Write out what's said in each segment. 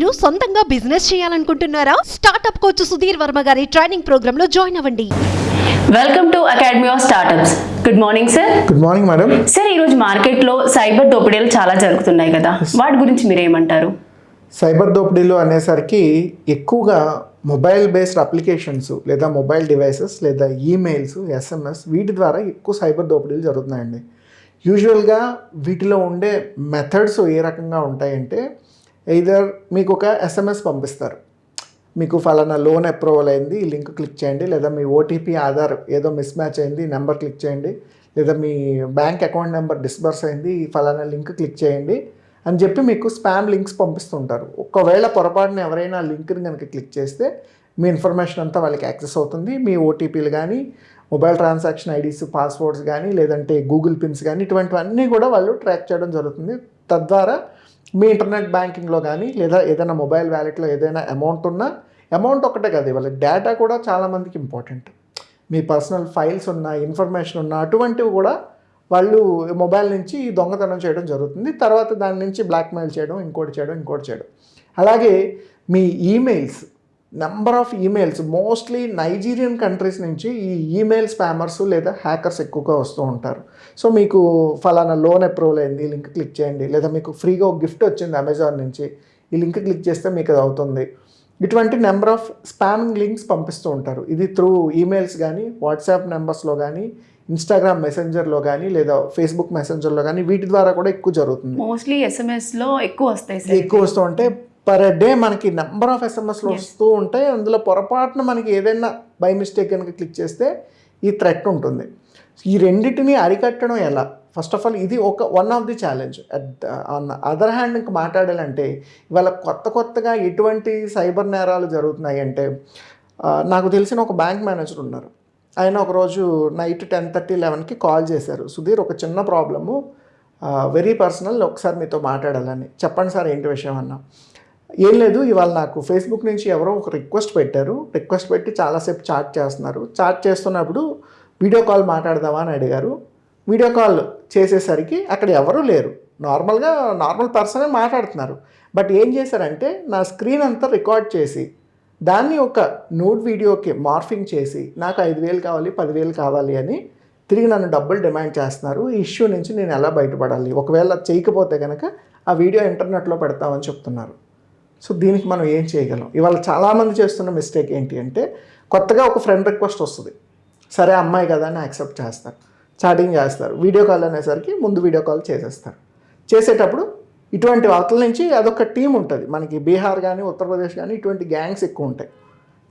మీరు సొంతంగా బిజినెస్ చేయాలనుకుంటున్నారా? స్టార్టప్ కోచ్ సుధీర్ వర్మ గారి ట్రైనింగ్ ప్రోగ్రామ్లో జాయిన్ అవ్వండి. Welcome to academy of startups good morning sir good morning madam sir ఈరోజు మార్కెట్లో సైబర్ దోపిడీలు చాలా జరుగుతున్నాయి కదా. వాటి గురించి మీరు ఏమంటారు సైబర్ దోపిడీలు అనేసరికి ఎక్కువగా మొబైల్ బేస్డ్ అప్లికేషన్స్ లేదా మొబైల్ డివైసెస్ లేదా ఈమెయిల్స్ ఎస్ఎంఎస్ వీటి ద్వారా ఎక్కువ సైబర్ దోపిడీలు జరుగుతున్నాయండి. యూజువల్గా వీటిలో ఉండే మెథడ్స్ ఏ రకంగా ఉంటాయంటే ఎయిదర్ మీకు ఒక ఎస్ఎంఎస్ పంపిస్తారు. మీకు ఫలానా లోన్ అప్రూవల్ అయింది ఈ లింక్ క్లిక్ చేయండి. లేదా మీ ఓటీపీ ఆధార్ ఏదో మిస్ మ్యాచ్ అయింది నెంబర్ క్లిక్ చేయండి. లేదా మీ బ్యాంక్ అకౌంట్ నెంబర్ డిస్బర్స్ అయింది ఈ ఫలానా లింక్ క్లిక్ చేయండి అని చెప్పి మీకు స్పామ్ లింక్స్ పంపిస్తుంటారు. ఒకవేళ పొరపాటున ఎవరైనా లింక్ని కనుక క్లిక్ చేస్తే మీ ఇన్ఫర్మేషన్ అంతా వాళ్ళకి యాక్సెస్ అవుతుంది. మీ ఓటీపీలు కానీ మొబైల్ ట్రాన్సాక్షన్ ఐడీస్ పాస్వర్డ్స్ కానీ లేదంటే గూగుల్ పిన్స్ కానీ ఇటువంటివన్నీ కూడా వాళ్ళు ట్రాక్ చేయడం జరుగుతుంది. తద్వారా మీ ఇంటర్నెట్ బ్యాంకింగ్లో కానీ లేదా ఏదైనా మొబైల్ వ్యాలెట్లో ఏదైనా అమౌంట్ ఉన్నా అమౌంట్ ఒకటే కదా వాళ్ళ డేటా కూడా చాలామందికి ఇంపార్టెంట్. మీ పర్సనల్ ఫైల్స్ ఉన్న ఇన్ఫర్మేషన్ ఉన్న అటువంటివి కూడా వాళ్ళు మొబైల్ నుంచి దొంగతనం చేయడం జరుగుతుంది. తర్వాత దాని నుంచి బ్లాక్మెయిల్ చేయడం ఇంకోటి చేయడం ఇంకోటి చేయడం. అలాగే మీ emails number of emails mostly Nigerian countries నుంచి ఈ ఈమెయిల్ స్పామర్స్ లేదా హ్యాకర్స్ ఎక్కువగా వస్తూ ఉంటారు. సో మీకు ఫలానా లోన్ అప్రూవల్ అయింది లింక్ క్లిక్ చేయండి. లేదా మీకు ఫ్రీగా ఒక గిఫ్ట్ వచ్చింది అమెజాన్ నుంచి ఈ లింక్ క్లిక్ చేస్తే మీకు అది అవుతుంది. ఇటువంటి నెంబర్ ఆఫ్ స్పామింగ్ లింక్స్ పంపిస్తూ ఉంటారు. ఇది త్రూ ఈమెయిల్స్ కానీ వాట్సాప్ నెంబర్స్లో కానీ ఇన్స్టాగ్రామ్ మెసెంజర్లో కానీ లేదా ఫేస్బుక్ మెసెంజర్లో కానీ వీటి ద్వారా కూడా ఎక్కువ జరుగుతుంది. మోస్ట్లీ ఎస్ఎంఎస్లో ఎక్కువ వస్తాయి ఎక్కువ వస్తూ ఉంటే పర్ డే మనకి నెంబర్ ఆఫ్ ఎస్ఎంఎస్లు వస్తూ ఉంటాయి. అందులో పొరపాటున మనకి ఏదైనా బై మిస్టేక్ కనుక క్లిక్ చేస్తే ఈ థ్రెట్ ఉంటుంది. ఈ రెండింటిని అరికట్టడం ఎలా? ఫస్ట్ ఆఫ్ ఆల్ ఇది ఒక one of the challenge on other hand ఇంకా మాట్లాడాలంటే ఇవాళ కొత్త కొత్తగా ఎటువంటి సైబర్ నేరాలు జరుగుతున్నాయి అంటే నాకు తెలిసిన ఒక బ్యాంక్ మేనేజర్ ఉన్నారు. ఆయన ఒకరోజు నైట్ టెన్ థర్టీ లెవెన్కి కాల్ చేశారు. సుధీర్ ఒక చిన్న ప్రాబ్లము వెరీ పర్సనల్ ఒకసారి మీతో మాట్లాడాలని. చెప్పండి సార్ ఏంటి విషయం? అన్నా. ఏం లేదు ఇవాళ నాకు ఫేస్బుక్ నుంచి ఎవరో ఒక రిక్వెస్ట్ పెట్టారు. రిక్వెస్ట్ పెట్టి చాలాసేపు చాట్ చేస్తున్నారు. చాట్ చేస్తున్నప్పుడు వీడియో కాల్ మాట్లాడదామా అని అడిగారు. వీడియో కాల్ చేసేసరికి అక్కడ ఎవరూ లేరు. నార్మల్గా నార్మల్ పర్సనే మాట్లాడుతున్నారు. బట్ ఏం చేశారంటే నా స్క్రీన్ అంతా రికార్డ్ చేసి దాన్ని ఒక నోట్ వీడియోకి మార్ఫింగ్ చేసి నాకు ఐదు వేలు కావాలి పదివేలు కావాలి అని తిరిగి నన్ను డబ్బులు డిమాండ్ చేస్తున్నారు. ఈ ఇష్యూ నుంచి నేను ఎలా బయటపడాలి? ఒకవేళ చేయకపోతే కనుక ఆ వీడియో ఇంటర్నెట్లో పెడతామని చెప్తున్నారు. సో దీనికి మనం ఏం చేయగలం? ఇవాళ చాలామంది చేస్తున్న మిస్టేక్ ఏంటి అంటే కొత్తగా ఒక ఫ్రెండ్ రిక్వెస్ట్ వస్తుంది. సరే అమ్మాయి కదా అని యాక్సెప్ట్ చేస్తారు. చాటింగ్ చేస్తారు. వీడియో కాల్ అనేసరికి ముందు వీడియో కాల్ చేసేస్తారు. చేసేటప్పుడు ఇటువంటి వార్తల నుంచి అదొక టీం ఉంటుంది. మనకి బీహార్ కానీ ఉత్తరప్రదేశ్ కానీ ఇటువంటి గ్యాంగ్స్ ఎక్కువ ఉంటాయి.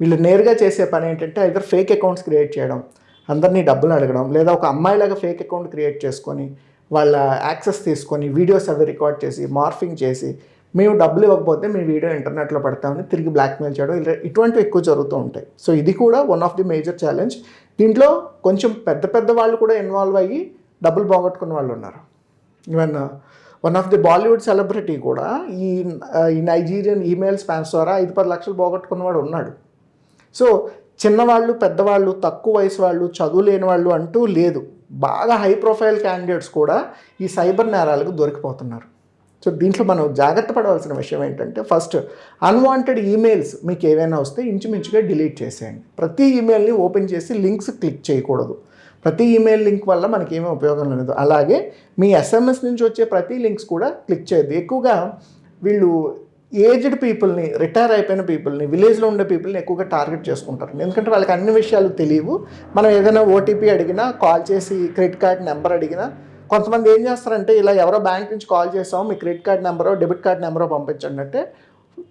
వీళ్ళు నేరుగా చేసే పని ఏంటంటే ఇద్దరు ఫేక్ అకౌంట్స్ క్రియేట్ చేయడం అందరినీ డబ్బులు అడగడం లేదా ఒక అమ్మాయిలాగా ఫేక్ అకౌంట్ క్రియేట్ చేసుకొని వాళ్ళ యాక్సెస్ తీసుకొని వీడియోస్ అవి రికార్డ్ చేసి మార్ఫింగ్ చేసి మేము డబ్బులు ఇవ్వకపోతే మీ వీడియో ఇంటర్నెట్లో పెడతామని తిరిగి బ్లాక్మెయిల్ చేయడం ఇలా ఇటువంటివి ఎక్కువ జరుగుతూ ఉంటాయి. సో ఇది కూడా one of the major challenge దీంట్లో కొంచెం పెద్ద పెద్ద వాళ్ళు కూడా ఇన్వాల్వ్ అయ్యి డబ్బులు పోగొట్టుకున్న వాళ్ళు ఉన్నారు. Even one of the Bollywood celebrity కూడా ఈ uh, ఈ నైజీరియన్ ఈమెయిల్ స్పాన్స్ ద్వారా ఐదు పది లక్షలు పోగొట్టుకున్నవాడు ఉన్నాడు. సో చిన్నవాళ్ళు పెద్దవాళ్ళు తక్కువ వయసు వాళ్ళు చదువు లేని వాళ్ళు అంటూ లేదు. బాగా హై ప్రొఫైల్ క్యాండిడేట్స్ కూడా ఈ సైబర్ నేరాలకు దొరికిపోతున్నారు. సో దీంట్లో మనం జాగ్రత్త పడవలసిన విషయం ఏంటంటే ఫస్ట్ అన్వాంటెడ్ ఈమెయిల్స్ మీకు ఏవైనా వస్తే ఇంచుమించుగా డిలీట్ చేసేయండి. ప్రతి ఈమెయిల్ని ఓపెన్ చేసి లింక్స్ క్లిక్ చేయకూడదు. ప్రతి ఈమెయిల్ లింక్ వల్ల మనకి ఏమీ ఉపయోగం లేదు. అలాగే మీ ఎస్ఎంఎస్ నుంచి వచ్చే ప్రతి లింక్స్ కూడా క్లిక్ చేయదు ఎక్కువగా వీళ్ళు ఏజ్డ్ పీపుల్ని రిటైర్ అయిపోయిన పీపుల్ని విలేజ్లో ఉండే పీపుల్ని ఎక్కువగా టార్గెట్ చేసుకుంటారు. ఎందుకంటే వాళ్ళకి అన్ని విషయాలు తెలియవు. మనం ఏదైనా ఓటీపీ అడిగినా కాల్ చేసి క్రెడిట్ కార్డ్ నెంబర్ అడిగినా కొంతమంది ఏం చేస్తారంటే ఇలా ఎవరో బ్యాంక్ నుంచి కాల్ చేసాం మీ క్రెడిట్ కార్డ్ నెంబరో డెబిట్ కార్డ్ నెంబరో పంపించండి అంటే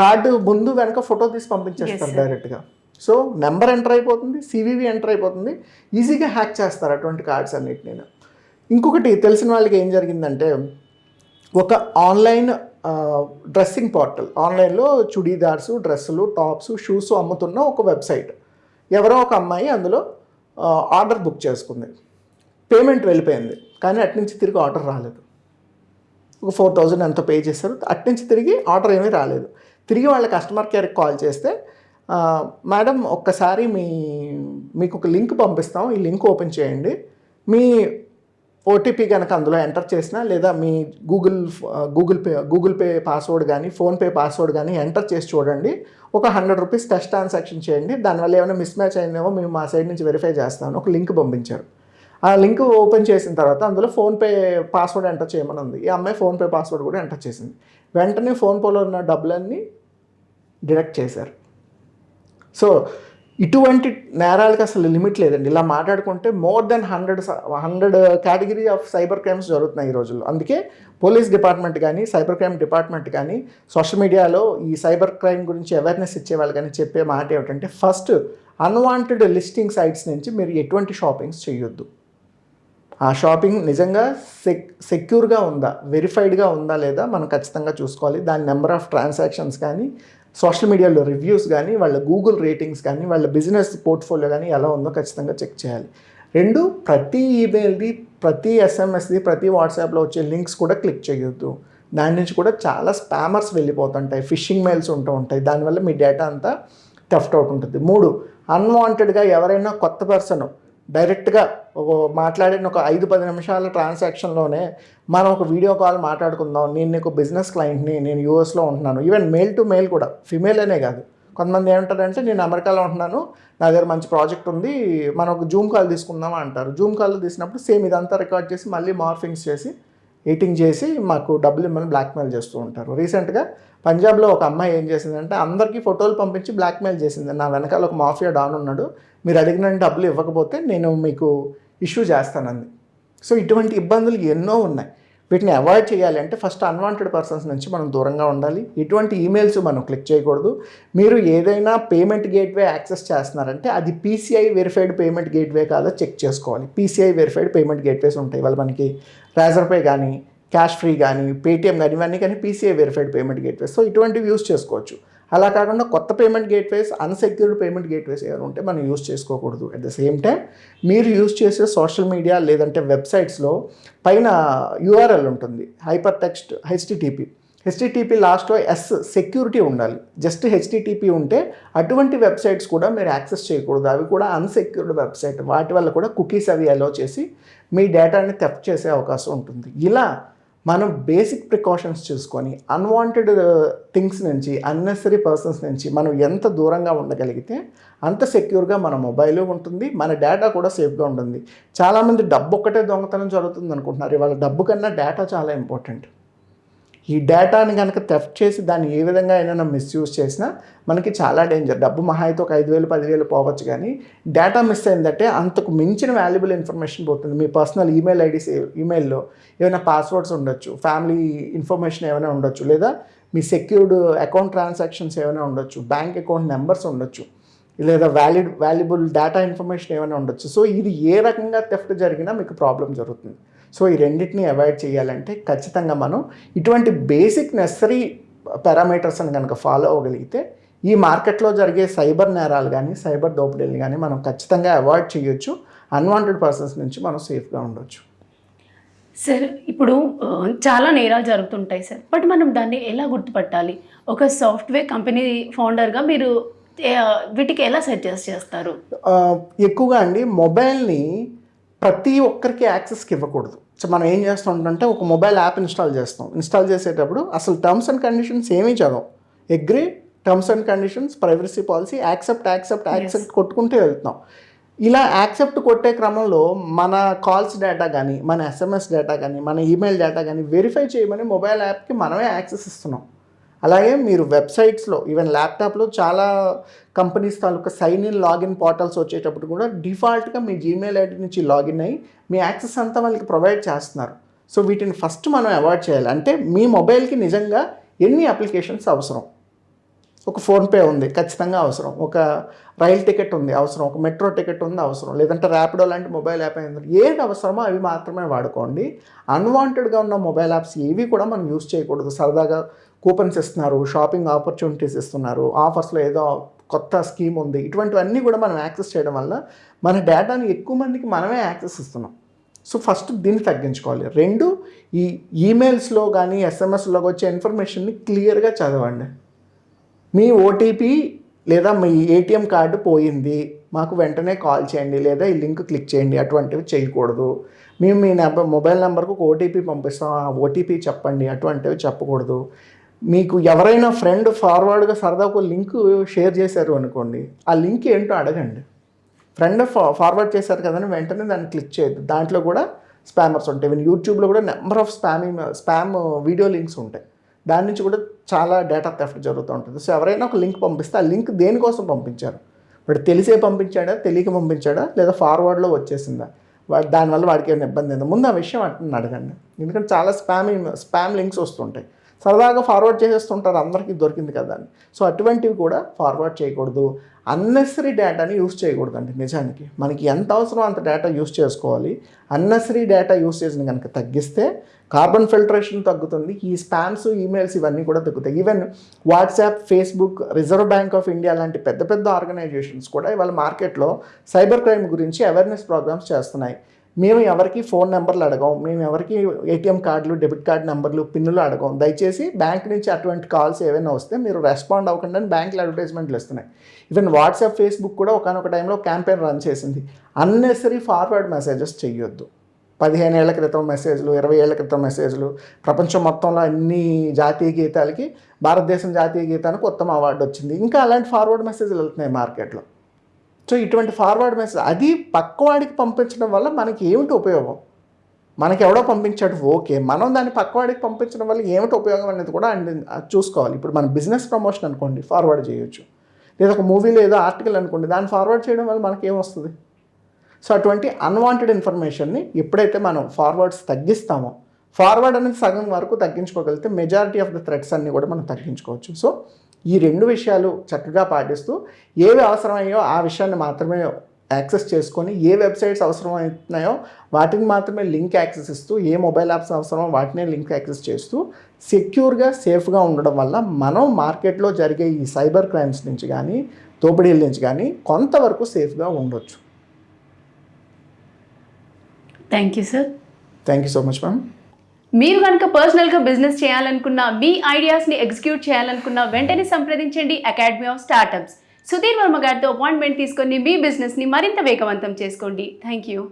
కార్డు ముందు వెనక ఫోటో తీసి పంపించేస్తారు డైరెక్ట్గా. సో నెంబర్ ఎంటర్ అయిపోతుంది సివివి ఎంటర్ అయిపోతుంది ఈజీగా హ్యాక్ చేస్తారు అటువంటి కార్డ్స్ అన్నిటిని ఇంకొకటి తెలిసిన వాళ్ళకి ఏం జరిగిందంటే ఒక ఆన్లైన్ డ్రెస్సింగ్ పోర్టల్ ఆన్లైన్లో చుడీదార్స్ డ్రెస్సులు టాప్స్ షూస్ అమ్ముతున్న ఒక వెబ్సైట్. ఎవరో ఒక అమ్మాయి అందులో ఆర్డర్ బుక్ చేసుకుంది. పేమెంట్ వెళ్ళిపోయింది. కానీ అట్నుంచి తిరిగి ఆర్డర్ రాలేదు. ఒక ఫోర్ థౌజండ్ ఎంతో పే చేశారు. అట్నుంచి తిరిగి ఆర్డర్ ఏమీ రాలేదు. తిరిగి వాళ్ళ కస్టమర్ కేర్కి కాల్ చేస్తే మేడం ఒక్కసారి మీ మీకు ఒక లింక్ పంపిస్తాం. ఈ లింక్ ఓపెన్ చేయండి. మీ ఓటీపీ కనుక అందులో ఎంటర్ చేసినా లేదా మీ Google Google pay Google pay password కానీ ఫోన్పే పాస్వర్డ్ కానీ ఎంటర్ చేసి చూడండి. ఒక హండ్రెడ్ రూపీస్ టెస్ట్ ట్రాన్సాక్షన్ చేయండి. దానివల్ల ఏమైనా మిస్ మ్యాచ్ అయిందేమో మేము మా సైడ్ నుంచి వెరిఫై చేస్తామని ఒక లింక్ పంపించారు. ఆ లింక్ ఓపెన్ చేసిన తర్వాత అందులో ఫోన్పే పాస్వర్డ్ ఎంటర్ చేయమని ఉంది ఈ అమ్మాయి ఫోన్పే పాస్వర్డ్ కూడా ఎంటర్ చేసింది. వెంటనే ఫోన్పేలో ఉన్న డబ్బులన్నీ డిడక్ట్ చేశారు. సో ఇటువంటి నేరాలకు అసలు లిమిట్ లేదండి. ఇలా మాట్లాడుకుంటే more than hundred hundred category of cyber crimes జరుగుతున్నాయి ఈ రోజుల్లో. అందుకే పోలీస్ డిపార్ట్మెంట్ కానీ సైబర్ క్రైమ్ డిపార్ట్మెంట్ కానీ సోషల్ మీడియాలో ఈ సైబర్ క్రైమ్ గురించి అవేర్నెస్ ఇచ్చే వాళ్ళు కానీ చెప్పే మాట ఏమిటంటే ఫస్ట్ అన్వాంటెడ్ లిస్టింగ్ సైట్స్ నుంచి మీరు ఎటువంటి షాపింగ్స్ చేయొద్దు. ఆ షాపింగ్ నిజంగా సెక్ సెక్యూర్గా ఉందా? వెరిఫైడ్గా ఉందా లేదా మనం ఖచ్చితంగా చూసుకోవాలి. దాని నెంబర్ ఆఫ్ ట్రాన్సాక్షన్స్ కానీ సోషల్ మీడియాలో రివ్యూస్ కానీ వాళ్ళ గూగుల్ రేటింగ్స్ కానీ వాళ్ళ బిజినెస్ పోర్ట్ఫోలియో కానీ ఎలా ఉందో ఖచ్చితంగా చెక్ చేయాలి. రెండు ప్రతి ఈమెయిల్ది ప్రతి ఎస్ఎంఎస్ది ప్రతి వాట్సాప్లో వచ్చే లింక్స్ కూడా క్లిక్ చేయొద్దు. దాని నుంచి కూడా చాలా స్పామర్స్ వెళ్ళిపోతుంటాయి. ఫిషింగ్ మెయిల్స్ ఉంటూ ఉంటాయి. దానివల్ల మీ డేటా అంతా టెఫ్ట్ అవుట్ ఉంటుంది. మూడు అన్వాంటెడ్గా ఎవరైనా కొత్త పర్సన్ డైరెక్ట్గా ఒక మాట్లాడిన ఒక ఐదు పది నిమిషాల ట్రాన్సాక్షన్లోనే మనం ఒక వీడియో కాల్ మాట్లాడుకుందాం నేను నీకు బిజినెస్ క్లయింట్ని నేను యూఎస్లో ఉంటున్నాను. ఈవెన్ మెయిల్ టు మెయిల్ కూడా ఫిమేల్ అనే కాదు. కొంతమంది ఏమంటారంటే నేను అమెరికాలో ఉంటున్నాను నా దగ్గర మంచి ప్రాజెక్ట్ ఉంది మనం ఒక జూమ్ కాల్ తీసుకుందాం అంటారు. జూమ్ కాల్ తీసినప్పుడు సేమ్ ఇదంతా రికార్డ్ చేసి మళ్ళీ మార్ఫింగ్స్ చేసి ఈటింగ్ చేసి మాకు డబ్బులు ఇమ్మని బ్లాక్మెయిల్ చేస్తూ ఉంటారు. రీసెంట్గా పంజాబ్లో ఒక అమ్మాయి ఏం చేసిందంటే అందరికీ ఫోటోలు పంపించి బ్లాక్మెయిల్ చేసింది. నా వెనకాల ఒక మాఫియా డాన్ ఉన్నాడు. మీరు అడిగిన డబ్బులు ఇవ్వకపోతే నేను మీకు ఇష్యూ చేస్తానంది సో ఇటువంటి ఇబ్బందులు ఎన్నో ఉన్నాయి. వీటిని అవాయిడ్ చేయాలి అంటే ఫస్ట్ అన్వాంటెడ్ పర్సన్స్ నుంచి మనం దూరంగా ఉండాలి. ఇటువంటి ఈమెయిల్స్ మనం క్లిక్ చేయకూడదు. మీరు ఏదైనా పేమెంట్ గేట్వే యాక్సెస్ చేస్తున్నారంటే అది పీసీఐ వెరిఫైడ్ పేమెంట్ గేట్వే కాదో చెక్ చేసుకోవాలి. పీసీఐ వెరిఫైడ్ పేమెంట్ గేట్వేస్ ఉంటాయి. వాళ్ళు మనకి రాజర్పే కానీ క్యాష్ ఫ్రీ కానీ పేటిఎం కానీ ఇవన్నీ కానీ PCI verified payment gateways so ఇటువంటివి యూస్ చేసుకోవచ్చు. అలా కాకుండా కొత్త payment gateways unsecured payment gateways ఏమైనా ఉంటే మనం యూస్ చేసుకోకూడదు. అట్ ద సేమ్ టైం మీరు యూస్ చేసే సోషల్ మీడియా లేదంటే వెబ్సైట్స్లో పైన యూఆర్ఎల్ ఉంటుంది. హైపర్ టెక్స్ట్ హెచ్టిటిపి హెచ్టిటిపి లాస్ట్లో ఎస్ సెక్యూరిటీ ఉండాలి. జస్ట్ హెచ్టిటిపి ఉంటే అటువంటి వెబ్సైట్స్ కూడా మీరు యాక్సెస్ చేయకూడదు. అవి కూడా అన్సెక్యూర్డ్ వెబ్సైట్. వాటి వల్ల కూడా కుకీస్ అవి అలో చేసి మీ డేటాని థెఫ్ట్ చేసే అవకాశం ఉంటుంది. ఇలా మనం బేసిక్ ప్రికాషన్స్ చూసుకొని అన్వాంటెడ్ థింగ్స్ uh, నుంచి అన్నెసరీ పర్సన్స్ నుంచి మనం ఎంత దూరంగా ఉండగలిగితే అంత సెక్యూర్గా మన మొబైల్ ఉంటుంది మన డేటా కూడా సేఫ్గా ఉంటుంది. చాలామంది డబ్బు ఒక్కటే దొంగతనం జరుగుతుంది అనుకుంటున్నారు ఇవాళ డబ్బు కన్నా డేటా చాలా ఇంపార్టెంట్ ఈ డేటాని కనుక థెఫ్ట్ చేసి దాన్ని ఏ విధంగా అయినా మిస్యూజ్ చేసినా మనకి చాలా డేంజర్. డబ్బు మహా అయితే ఒక ఐదు వేలు పదివేలు పోవచ్చు కానీ డేటా మిస్ అయిందంటే అంతకు మించిన వాల్యుబుల్ ఇన్ఫర్మేషన్ పోతుంది. మీ పర్సనల్ ఈమెయిల్ ఐడీస్ ఈమెయిల్లో ఏమైనా పాస్వర్డ్స్ ఉండొచ్చు ఫ్యామిలీ ఇన్ఫర్మేషన్ ఏమైనా ఉండొచ్చు లేదా మీ సెక్యూర్డ్ అకౌంట్ ట్రాన్సాక్షన్స్ ఏమైనా ఉండొచ్చు బ్యాంక్ అకౌంట్ నెంబర్స్ ఉండొచ్చు లేదా వ్యాలిడ్ వాల్యుబుల్ డేటా ఇన్ఫర్మేషన్ ఏమైనా ఉండొచ్చు. సో ఇది ఏ రకంగా థెఫ్ట్ జరిగినా మీకు ప్రాబ్లం జరుగుతుంది. సో ఈ రెండింటిని అవాయిడ్ చేయాలంటే ఖచ్చితంగా మనం ఇటువంటి బేసిక్ నెసరీ పారామీటర్స్ని కనుక ఫాలో అవ్వగలిగితే ఈ మార్కెట్లో జరిగే సైబర్ నేరాలు కానీ సైబర్ దోపిడీలు కానీ మనం ఖచ్చితంగా అవాయిడ్ చేయొచ్చు. అన్వాంటెడ్ పర్సన్స్ నుంచి మనం సేఫ్గా ఉండొచ్చు. సార్ ఇప్పుడు చాలా నేరాలు జరుగుతుంటాయి సార్ బట్ మనం దాన్ని ఎలా గుర్తుపట్టాలి? ఒక సాఫ్ట్వేర్ కంపెనీ ఫౌండర్గా మీరు వీటికి ఎలా సజెస్ట్ చేస్తారు? ఎక్కువగా అండి మొబైల్ని ప్రతి ఒక్కరికి యాక్సెస్కి ఇవ్వకూడదు. సో మనం ఏం చేస్తుంటే ఒక మొబైల్ యాప్ ఇన్స్టాల్ చేస్తాం. ఇన్స్టాల్ చేసేటప్పుడు అసలు టర్మ్స్ అండ్ కండిషన్స్ ఏమీ చదవం. Agree terms and conditions privacy policy accept accept accept కొట్టుకుంటే వెళ్తున్నాం. ఇలా యాక్సెప్ట్ కొట్టే క్రమంలో మన కాల్స్ డేటా కానీ మన ఎస్ఎంఎస్ డేటా కానీ మన ఈమెయిల్ డేటా కానీ వెరిఫై చేయమని మొబైల్ యాప్కి మనమే యాక్సెస్ ఇస్తున్నాం. అలాగే మీరు వెబ్సైట్స్లో ఈవెన్ ల్యాప్టాప్లో చాలా కంపెనీస్ తాలూకా సైన్ ఇన్ లాగిన్ పోర్టల్స్ వచ్చేటప్పుడు కూడా డిఫాల్ట్గా మీ జీమెయిల్ ఐడి నుంచి లాగిన్ అయ్యి మీ యాక్సెస్ అంతా వాళ్ళకి ప్రొవైడ్ చేస్తున్నారు. సో వీటిని ఫస్ట్ మనం అవాయిడ్ చేయాలి. అంటే మీ మొబైల్కి నిజంగా ఎన్ని అప్లికేషన్స్ అవసరం? ఒక ఫోన్పే ఉంది ఖచ్చితంగా అవసరం. ఒక రైల్ టికెట్ ఉంది అవసరం. ఒక మెట్రో టికెట్ ఉంది అవసరం. లేదంటే ర్యాపిడో లాంటి మొబైల్ యాప్ అయింది ఏది అవసరమో అవి మాత్రమే వాడుకోండి. అన్వాంటెడ్గా ఉన్న మొబైల్ యాప్స్ ఏవి కూడా మనం యూస్ చేయకూడదు. సరదాగా కూపన్స్ ఇస్తున్నారు షాపింగ్ ఆపర్చునిటీస్ ఇస్తున్నారు ఆఫర్స్లో ఏదో కొత్త స్కీమ్ ఉంది. ఇటువంటివన్నీ కూడా మనం యాక్సెస్ చేయడం వల్ల మన డేటాని ఎక్కువ మందికి మనమే యాక్సెస్ ఇస్తున్నాం. సో ఫస్ట్ దీన్ని తగ్గించుకోవాలి. రెండు ఈ ఈమెయిల్స్లో కానీ ఎస్ఎంఎస్లో వచ్చే ఇన్ఫర్మేషన్ని క్లియర్గా చదవండి. మీ ఓటీపీ లేదా మీ ఏటీఎం కార్డు పోయింది మాకు వెంటనే కాల్ చేయండి లేదా ఈ లింక్ క్లిక్ చేయండి అటువంటివి చేయకూడదు. మేము మీ నెంబర్ మొబైల్ నెంబర్కు ఒక ఓటీపీ పంపిస్తాం ఆ ఓటీపీ చెప్పండి అటువంటివి చెప్పకూడదు. మీకు ఎవరైనా ఫ్రెండ్ ఫార్వర్డ్గా సరదా ఒక లింక్ షేర్ చేశారు అనుకోండి ఆ లింక్ ఏంటో అడగండి. ఫ్రెండ్ ఫార్వర్డ్ చేశారు కదని వెంటనే దాన్ని క్లిక్ చేయొద్దు. దాంట్లో కూడా స్పామర్స్ ఉంటాయి. ఈవెన్ యూట్యూబ్లో కూడా number of spamming spam video links ఉంటాయి. దాని నుంచి కూడా చాలా డేటా థెఫ్ట్ జరుగుతూ ఉంటుంది. సో ఎవరైనా ఒక లింక్ పంపిస్తే ఆ లింక్ దేనికోసం పంపించారు? వాడు తెలిసే పంపించాడా? తెలియక పంపించాడా? లేదా ఫార్వర్డ్లో వచ్చేసిందా? వాడు దానివల్ల వాడికి ఏమైనా ఇబ్బంది అయిందా ముందు ఆ విషయం అట్లా అడగండి. ఎందుకంటే చాలా స్పామింగ్ స్పామ్ లింక్స్ వస్తుంటాయి. సరదాగా ఫార్వర్డ్ చేసేస్తుంటారు. అందరికీ దొరికింది కదా అని. సో అటువంటివి కూడా ఫార్వర్డ్ చేయకూడదు. అన్నెసరీ డేటాని యూస్ చేయకూడదండి నిజానికి. మనకి ఎంత అవసరం అంత డేటా యూస్ చేసుకోవాలి. అన్నెసరీ డేటా యూసేజ్ని కనుక తగ్గిస్తే కార్బన్ ఫిల్టరేషన్ తగ్గుతుంది. ఈ స్పామ్స్ ఈమెయిల్స్ ఇవన్నీ కూడా తగ్గుతాయి. Even WhatsApp Facebook Reserve Bank of India లాంటి పెద్ద పెద్ద ఆర్గనైజేషన్స్ కూడా ఇవాళ మార్కెట్లో సైబర్ క్రైమ్ గురించి అవేర్నెస్ ప్రోగ్రామ్స్ చేస్తున్నాయి. మేము ఎవరికి ఫోన్ నెంబర్లు అడగం మేము ఎవరికి ఏటీఎం కార్డులు డెబిట్ కార్డు నెంబర్లు పిన్నులు అడగం. దయచేసి బ్యాంక్ నుంచి అటువంటి కాల్స్ ఏవైనా వస్తే మీరు రెస్పాండ్ అవ్వకుండా బ్యాంకులు అడ్వర్టైజ్మెంట్లు ఇస్తున్నాయి. ఈవెన్ వాట్సాప్ ఫేస్బుక్ కూడా ఒకనొక టైంలో క్యాంపెయిన్ రన్ చేసింది. అన్నెసరీ ఫార్వర్డ్ మెసేజెస్ చెయ్యొద్దు. పదిహేను ఏళ్ళ క్రితం మెసేజ్లు ఇరవై ఏళ్ళ క్రితం మెసేజ్లు ప్రపంచం మొత్తంలో అన్ని జాతీయ గీతాలకి భారతదేశం జాతీయ గీతానికి ఉత్తమ అవార్డు వచ్చింది. ఇంకా అలాంటి ఫార్వర్డ్ మెసేజ్లు వెళ్తున్నాయి మార్కెట్లో సో ఇటువంటి ఫార్వర్డ్ మెసేజ్ అది పక్కవాడికి పంపించడం వల్ల మనకి ఏమిటి ఉపయోగం? మనకి ఎవడో పంపించాడు ఓకే. మనం దాన్ని పక్కవాడికి పంపించడం వల్ల ఏమిటి ఉపయోగం అనేది కూడా అండి- అది చూసుకోవాలి. ఇప్పుడు మన బిజినెస్ ప్రమోషన్ అనుకోండి ఫార్వర్డ్ చేయొచ్చు. లేదా ఒక మూవీ లేదా ఆర్టికల్ అనుకోండి దాన్ని ఫార్వర్డ్ చేయడం వల్ల మనకి ఏమొస్తుంది సో అటువంటి అన్వాంటెడ్ ఇన్ఫర్మేషన్ని ఎప్పుడైతే మనం ఫార్వర్డ్స్ తగ్గిస్తామో ఫార్వర్డ్ అనేది సగం వరకు తగ్గించుకోగలిగితే మెజారిటీ ఆఫ్ ద థ్రెడ్స్ అన్ని కూడా మనం తగ్గించుకోవచ్చు. సో ఈ రెండు విషయాలు చక్కగా పాటిస్తూ ఏవి అవసరమయ్యో ఆ విషయాన్ని మాత్రమే యాక్సెస్ చేసుకొని ఏ వెబ్సైట్స్ అవసరమవుతున్నాయో వాటికి మాత్రమే లింక్ యాక్సెస్ ఇస్తూ ఏ మొబైల్ యాప్స్ అవసరమో వాటినే లింక్ యాక్సెస్ చేస్తూ సెక్యూర్గా సేఫ్గా ఉండడం వల్ల మనం మార్కెట్లో జరిగే ఈ సైబర్ క్రైమ్స్ నుంచి కానీ దోపిడీల నుంచి కానీ కొంతవరకు సేఫ్గా ఉండొచ్చు. Thank you sir thank you so much ma'am మీరు కనుక పర్సనల్గా బిజినెస్ చేయాలనుకున్నా మీ ఐడియాస్ని ఎగ్జిక్యూట్ చేయాలనుకున్నా వెంటనే సంప్రదించండి academy of startups. Sudheer Varma గారితో అపాయింట్మెంట్ తీసుకొని మీ బిజినెస్ని మరింత వేగవంతం చేసుకోండి. Thank you.